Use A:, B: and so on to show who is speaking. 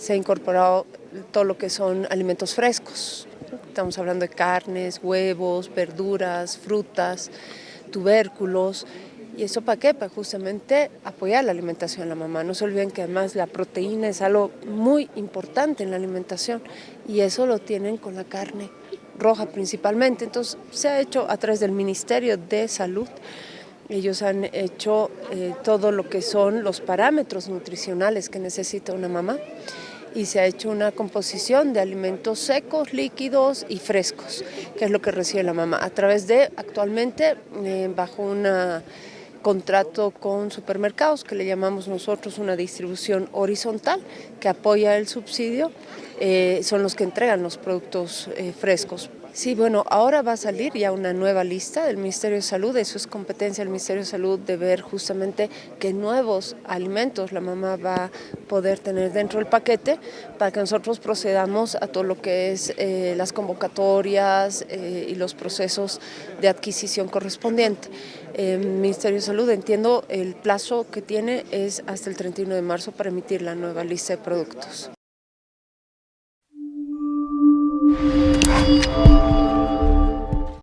A: se ha incorporado todo lo que son alimentos frescos. Estamos hablando de carnes, huevos, verduras, frutas, tubérculos. ¿Y eso para qué? Para justamente apoyar la alimentación de la mamá. No se olviden que además la proteína es algo muy importante en la alimentación y eso lo tienen con la carne roja principalmente. Entonces se ha hecho a través del Ministerio de Salud ellos han hecho eh, todo lo que son los parámetros nutricionales que necesita una mamá y se ha hecho una composición de alimentos secos, líquidos y frescos, que es lo que recibe la mamá, a través de, actualmente, eh, bajo un contrato con supermercados, que le llamamos nosotros una distribución horizontal, que apoya el subsidio, eh, son los que entregan los productos frescos Sí, bueno, ahora va a salir ya una nueva lista del Ministerio de Salud, eso es competencia del Ministerio de Salud de ver justamente qué nuevos alimentos la mamá va a poder tener dentro del paquete para que nosotros procedamos a todo lo que es eh, las convocatorias eh, y los procesos de adquisición correspondiente. El Ministerio de Salud, entiendo, el plazo que tiene es hasta el 31 de marzo para emitir la nueva lista de productos.